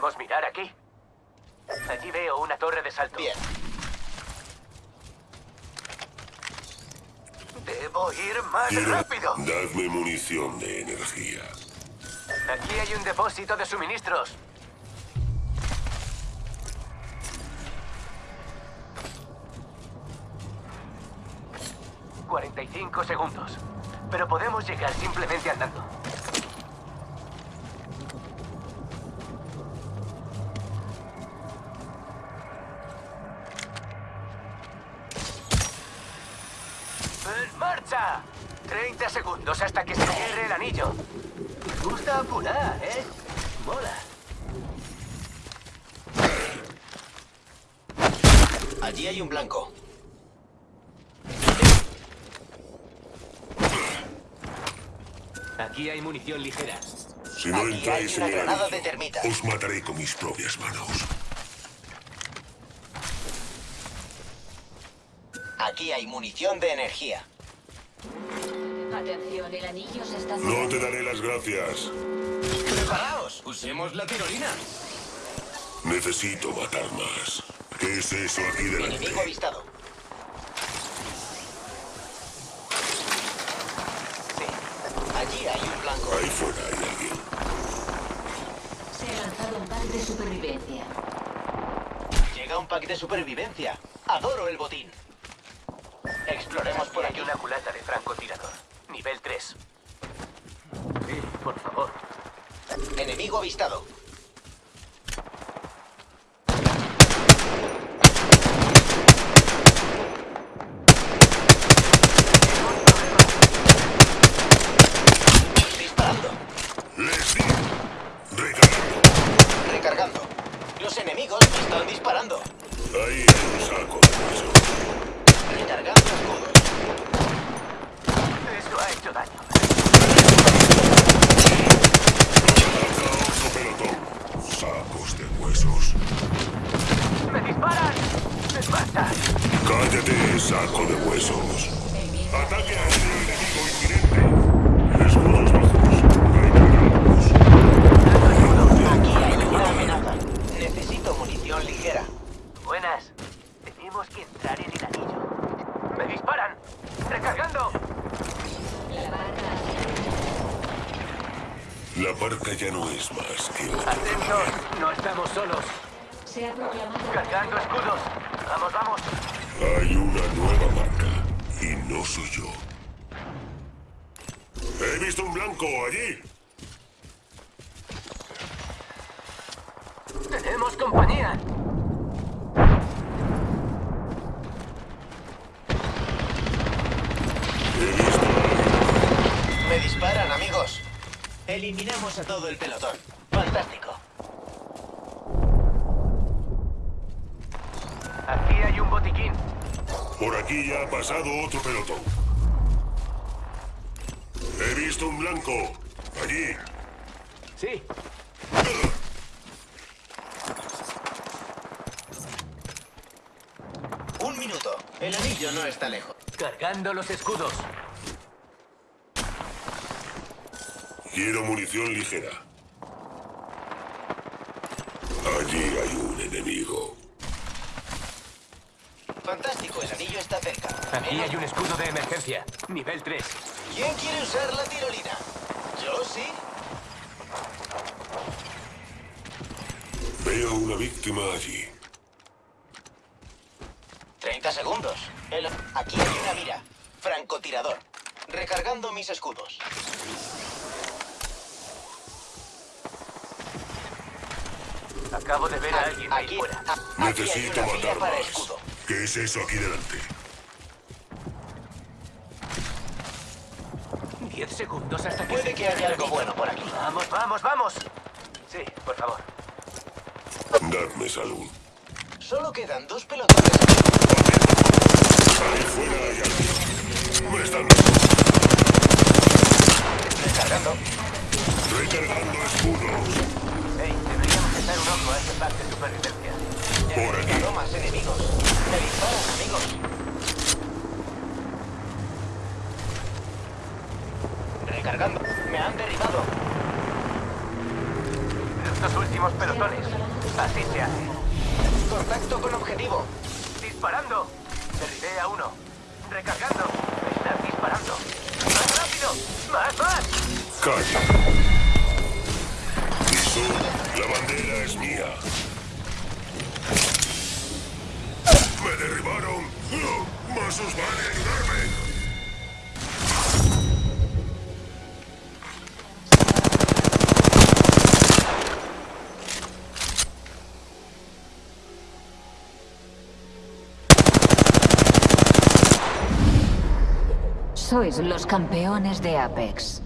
¿Podríamos mirar aquí? Allí veo una torre de salto. Bien. Debo ir más Quiero- rápido. Dadme munición de energía. Aquí hay un depósito de suministros. ...45 segundos. Pero podemos llegar simplemente andando. Marcha! 30 segundos hasta que se cierre el anillo. Me gusta apurar, ¿eh? Mola. Allí hay un blanco. Aquí hay munición ligera. Si no Aquí entráis en el granada anillo, de os mataré con mis propias manos. Aquí hay munición de energía. Atención, el anillo se está No te daré las gracias. ¡Preparaos! ¡Usemos la tirolina! Necesito matar más. ¿Qué es eso aquí delante? Enemigo avistado. Allí hay un blanco. Ahí fuera hay alguien. Se ha lanzado un pack de supervivencia. Llega un pack de supervivencia. Adoro el botín. Exploremos por aquí. una culata de francotirador. Nivel 3. Sí, por favor. Enemigo avistado. Disparando. ¡Les di! Recargando. Recargando. Los enemigos me están disparando. Ahí hay un saco de hueso. Recargando escudos. Eso ha hecho daño. Anda otro pelotón. Sacos de huesos. ¡Me disparan! ¡En marcha! Saco de huesos. Ataque aéreo enemigo inminente. Escudos bajos. Recargados. Aquí hay una amenaza. Necesito munición ligera. Buenas. Tenemos que entrar en el anillo. ¡Me disparan! ¡Recargando! La barca ya no es más que otra. ¡Atentos! No estamos solos. se ha proclamado ¡Cargando escudos! ¡Vamos, vamos! Hay una nueva marca. Y no soy yo. He visto un blanco allí. ¡Tenemos compañía! Me disparan, amigos. Eliminamos a todo el pelotón. Fantástico. Aquí hay un botiquín. Por aquí ya ha pasado otro pelotón. He visto un blanco. Allí. Sí. Un minuto. El anillo no está lejos. Cargando los escudos. Quiero munición ligera. Allí hay un enemigo. Fantástico, el anillo está cerca. Aquí hay un escudo de emergencia. Nivel 3. ¿Quién quiere usar la tirolina? Yo sí. Veo una víctima allí. 30 segundos. El- Aquí hay una mira. Francotirador. Recargando mis escudos. Acabo de ver a alguien ahí Aquí, fuera. a- aquí hay Necesito una matar para más. escudo. ¿Qué es eso aquí delante? 10 segundos hasta que Puede se que haya algo bueno por aquí. Vamos, vamos, vamos. Sí, por favor. Dadme salud. Solo quedan dos pelotones. Ahí fuera hay alguien. Me están Recargando. recargando escudos. Pack de supervivencia. Por más enemigos. Me disparan, amigos. Recargando. Me han derribado. los dos últimos pelotones. Así se hace. Contacto con objetivo. Disparando. Derribé a uno. Recargando. Estás disparando. ¡Más rápido! ¡Más, más! Calla. La bandera es mía. ¡Me derribaron! ¡Más os vale ayudarme! Sois los campeones de Apex.